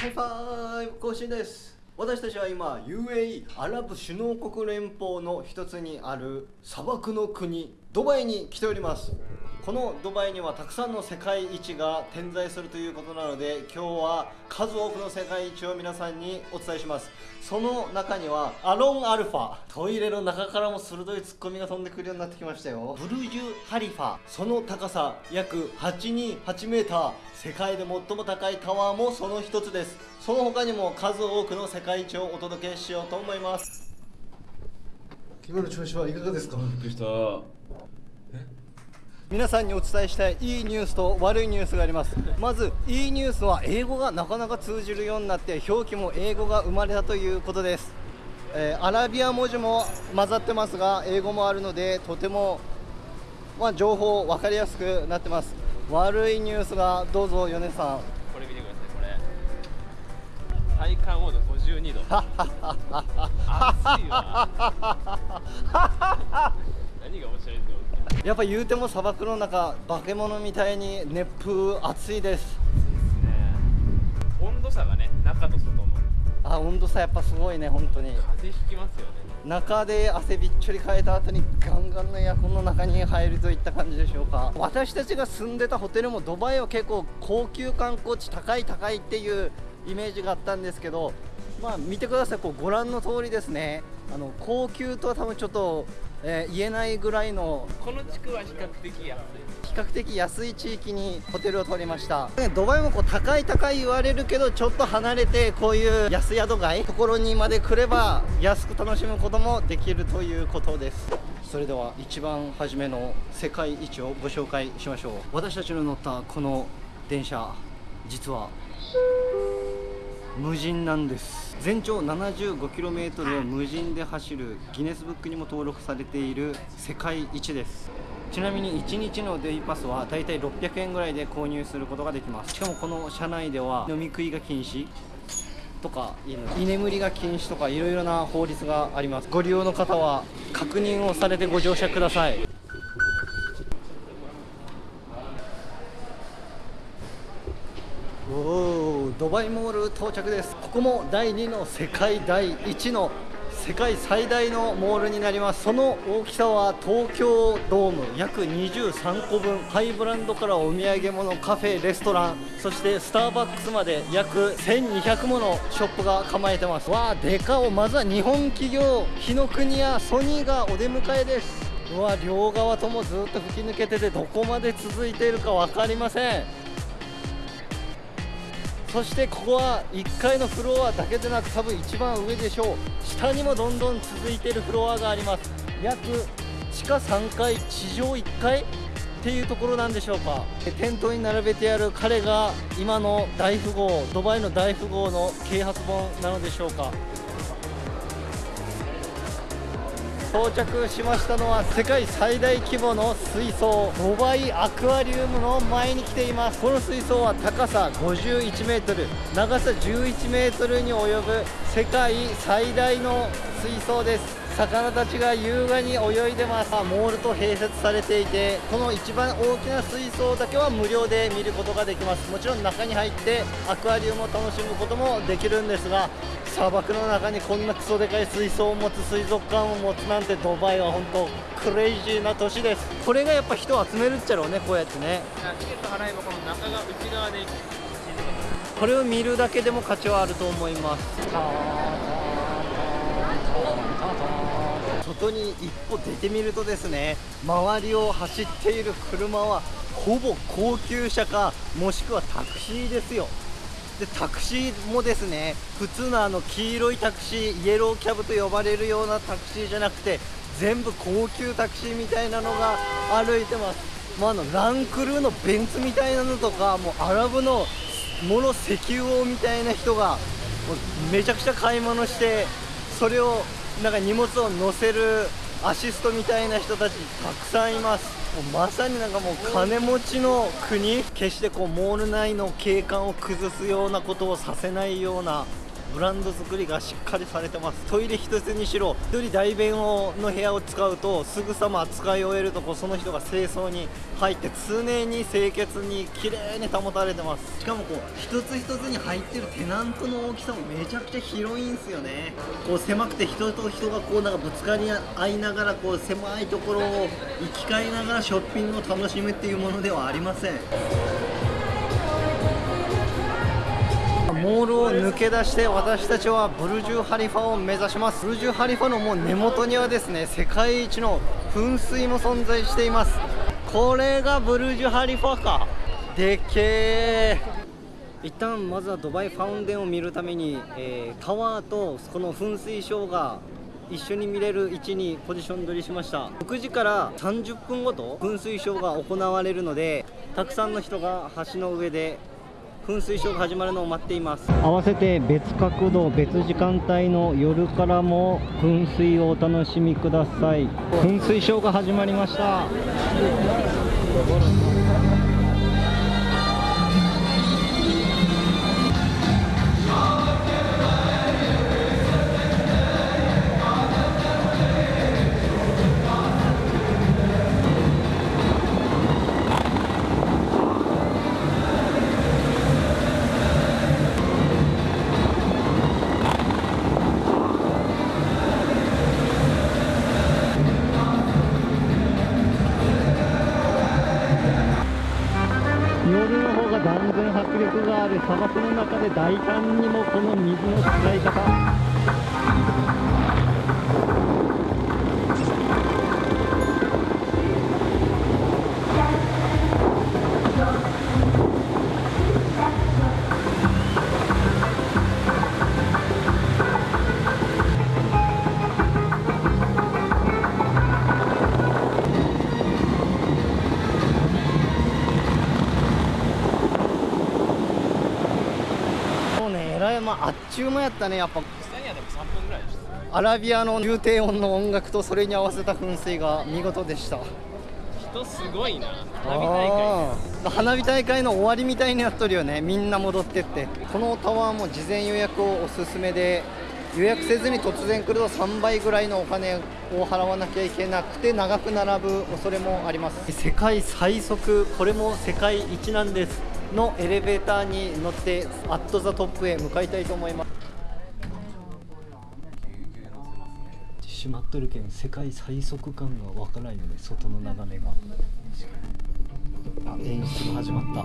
ハイファイブ更新です。私たちは今 UAE アラブ首脳国連邦の一つにある砂漠の国ドバイに来ております。このドバイにはたくさんの世界一が点在するということなので今日は数多くの世界一を皆さんにお伝えします。その中にはアロンアルファトイレの中からも鋭いツッコミが飛んでくるようになってきましたよ。ブルジュ・ハリファその高さ約828メーター世界で最も高いタワーもその一つです。その他にも数多くの世界一をお届けしようと思います。今の調子はいかがですか？びっくりした皆さんにお伝えしたいいいニュースと悪いニュースがあります。まずいいニュースは英語がなかなか通じるようになって表記も英語が生まれたということです、えーアラビア文字も混ざってますが英語もあるのでとても、まあ、情報分かりやすくなってます。悪いニュースがどうぞ米さん。これ見てくださいこれ。体感温度52度暑いわ。何が面白いんだろうやっぱ言うても砂漠の中化け物みたいに熱風暑いです。ね。温度差がね中と外の。あ温度差やっぱすごいね本当に。風邪ひきますよね。中で汗びっちょりかいた後にガンガンのエアコンの中に入るといった感じでしょうか。私たちが住んでたホテルもドバイは結構高級観光地高い高いっていうイメージがあったんですけどまあ見てくださいこうご覧の通りですね。あの高級とは多分ちょっと、えー言えないぐらいのこの地区は比較的安い。比較的安い地域にホテルを取りました。ドバイもこう高い高い言われるけどちょっと離れてこういう安宿街ところにまで来れば安く楽しむこともできるということです。それでは一番初めの世界一をご紹介しましょう。私たちの乗ったこの電車実は無人なんです。全長 75km を無人で走るギネスブックにも登録されている世界一です。ちなみに1日のデイパスはだいたい600円ぐらいで購入することができます。しかもこの車内では飲み食いが禁止とか居眠りが禁止とかいろいろな法律があります。ご利用の方は確認をされてご乗車ください。おー。ドバイモール到着です。ここも第2の世界第1の世界最大のモールになります。その大きさは東京ドーム約23個分ハイブランドからお土産物カフェレストランそしてスターバックスまで約1200ものショップが構えてます。わあでかおまずは日本企業日の国やソニーがお出迎えです。うわ両側ともずっと吹き抜けててどこまで続いているか分かりません。そしてここは1階のフロアだけでなく多分一番上でしょう下にもどんどん続いているフロアがあります。約地下3階地上1階っていうところなんでしょうか。店頭に並べてある彼が今の大富豪ドバイの大富豪の啓発本なのでしょうか。到着しましたのは世界最大規模の水槽ドバイアクアリウムの前に来ています。この水槽は高さ51メートル長さ11メートルに及ぶ世界最大の水槽です。魚たちが優雅に泳いでます。モールと併設されていてこの一番大きな水槽だけは無料で見ることができます。もちろん中に入ってアクアリウムを楽しむこともできるんですが砂漠の中にこんなクソでかい水槽を持つ水族館を持つなんてドバイは本当クレイジーな都市です。これがやっぱ人を集めるっちゃろうねこうやってね。チケット払えばこの中が内側でこれを見るだけでも価値はあると思います外に一歩出てみるとですね周りを走っている車はほぼ高級車かもしくはタクシーですよ。でタクシーもですね普通のあの黄色いタクシーイエローキャブと呼ばれるようなタクシーじゃなくて全部高級タクシーみたいなのが歩いてます。もうあのランクルーのベンツみたいなのとかもうアラブのもの石油王みたいな人がもうめちゃくちゃ買い物してそれをなんか荷物を乗せるアシストみたいな人たちたくさんいます。もうまさになんかもう金持ちの国。決してこうモール内の景観を崩すようなことをさせないようなブランド作りがしっかりされてます。トイレ一つにしろ一人大便をの部屋を使うとすぐさま使い終えるとこその人が清掃に入って常に清潔に綺麗に保たれてます。しかもこう一つ一つに入ってるテナントの大きさもめちゃくちゃ広いんですよね。こう狭くて人と人がこうなんかぶつかり合いながらこう狭いところを行き交いながらショッピングを楽しむっていうものではありません。モールを抜け出して私たちはブルジュ・ハリファを目指します。ブルジュ・ハリファのもう根元にはですね世界一の噴水も存在しています。これがブルジュ・ハリファか。でっけえ一旦まずはドバイファウンデンを見るために、えータワーとこの噴水ショーが一緒に見れる位置にポジション取りしました。6時から30分ごと噴水ショーが行われるのでたくさんの人が橋の上で噴水ショーが始まるのを待っています。合わせて別角度別時間帯の夜からも噴水をお楽しみください。噴水ショーが始まりました。で大胆にまああっちゅう間やったねやっぱ。実際にはでも3分ぐらいでした。アラビアの重低音の音楽とそれに合わせた噴水が見事でした。人すごいな。花火大会花火大会の終わりみたいになっとるよね。みんな戻ってって。このタワーも事前予約をおすすめで予約せずに突然来ると3倍ぐらいのお金を払わなきゃいけなくて長く並ぶ恐れもあります。世界最速。これも世界一なんですのエレベーターに乗ってアットザトップへ向かいたいと思います。閉まっとるけん世界最速感がわからないよね外の眺めが。あ演出が始まった。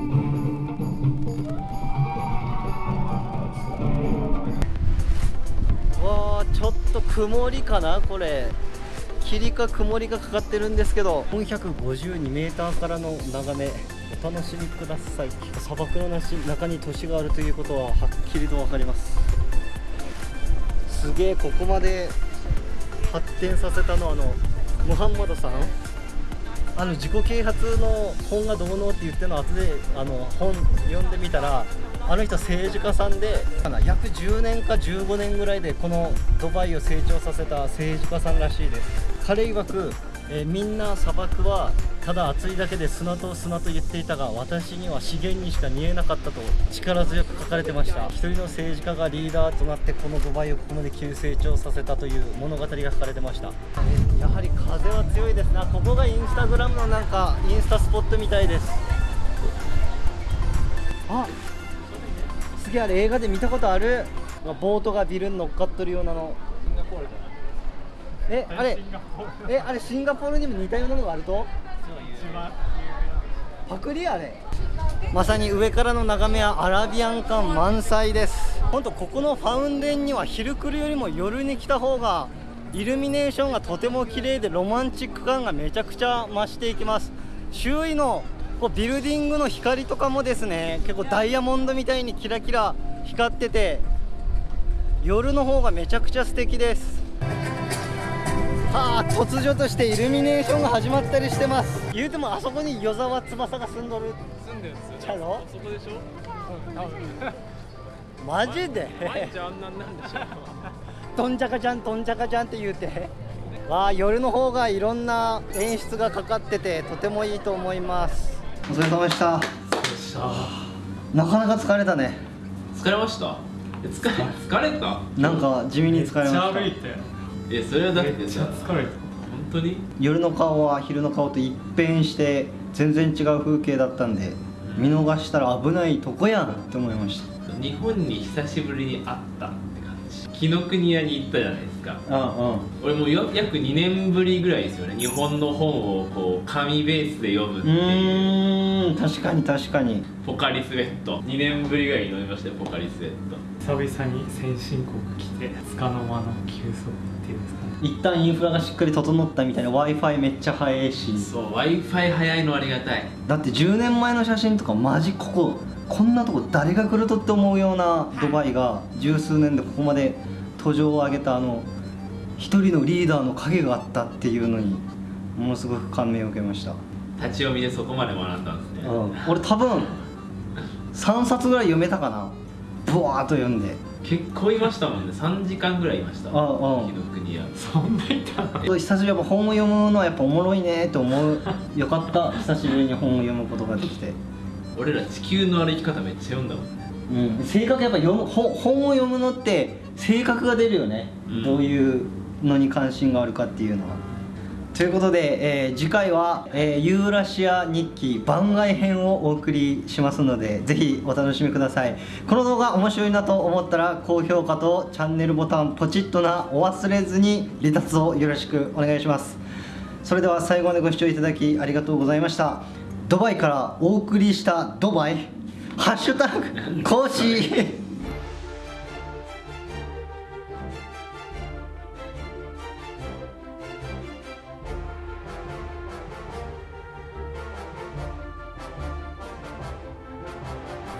わあちょっと曇りかなこれ。霧か曇りがかかってるんですけど。452m からの眺めお楽しみください。砂漠の中に都市があるということははっきりと分かります。すげえここまで発展させたのはあのムハンマドさん。あの自己啓発の本がどうのって言ってるの後であの本読んでみたらあの人政治家さんで約10年か15年ぐらいでこのドバイを成長させた政治家さんらしいです。彼曰く、えーみんな砂漠はただ暑いだけで砂と砂と言っていたが私には資源にしか見えなかったと力強く書かれてました。一人の政治家がリーダーとなってこのドバイをここまで急成長させたという物語が書かれてました。やはり風は強いですな。ここがインスタグラムのなんかインスタスポットみたいです。あすげえあれ映画で見たことある。ボートがビルに乗っかっとるようなの。シンガポールだえあれえあれシンガポールにも似たようなのがあると？パクリあれまさに上からの眺めはアラビアン感満載です。本当ここのファウンデンには昼来るよりも夜に来た方がイルミネーションがとても綺麗でロマンチック感がめちゃくちゃ増していきます。周囲のこうビルディングの光とかもですね結構ダイヤモンドみたいにキラキラ光ってて夜の方がめちゃくちゃ素敵ですはあ突如としてイルミネーションが始まったりしてます。言うてもあそこに与沢翼が住んどる。住んでるんですよ。ちゃうのそこでしょ。うん多分マジで？毎日あんなんなんでしょとんちゃかちゃんとんちゃかちゃんって言うて。わあ夜の方がいろんな演出がかかっててとてもいいと思います。お疲れ様でした。なかなか疲れたね。疲れました。疲れ疲れた？なんか地味に疲れましめっちゃ歩いたよえそれはだっめっちゃてさ疲れた。本当に？夜の顔は昼の顔と一変して全然違う風景だったんで見逃したら危ないとこやんって思いました。日本に久しぶりに会った紀ノ国屋に行ったじゃないですか。あ俺もうよ約2年ぶりぐらいですよね。日本の本をこう紙ベースで読むってうんう。いうーん確かに確かに。ポカリスエット。2年ぶりぐらいに飲みましたよポカリスエット。久々に先進国来てつかの間の休息っていうんですかね。一旦インフラがしっかり整ったみたいな w i f i めっちゃ早いし。そう w i f i 早いのありがたい。だって10年前の写真とかマジこここんなとこ誰が来るとって思うようなドバイが十数年でここまで途上を上げたあの一人のリーダーの影があったっていうのにものすごく感銘を受けました、立ち読みでそこまで学んだんですね。俺多分3冊ぐらい読めたかな。ブワーっと読んで。結構いましたもんね。3時間ぐらいいました。ああ紀ノ国屋そんないたの久しぶりにやっぱ本を読むのはやっぱおもろいねって思う。よかった。久しぶりに本を読むことができて俺ら地球の歩き方めっちゃ読んだもんね。うん、性格やっぱ読む本本を読むのって性格が出るよね、うん。どういうのに関心があるかっていうのは。ということで、えー次回は、えーユーラシア日記番外編をお送りしますのでぜひお楽しみください。この動画面白いなと思ったら高評価とチャンネルボタンポチッとなお忘れずに離脱をよろしくお願いします。それでは最後までご視聴いただきありがとうございましたドバイからお送りしたドバイ。ハッシュタグ講師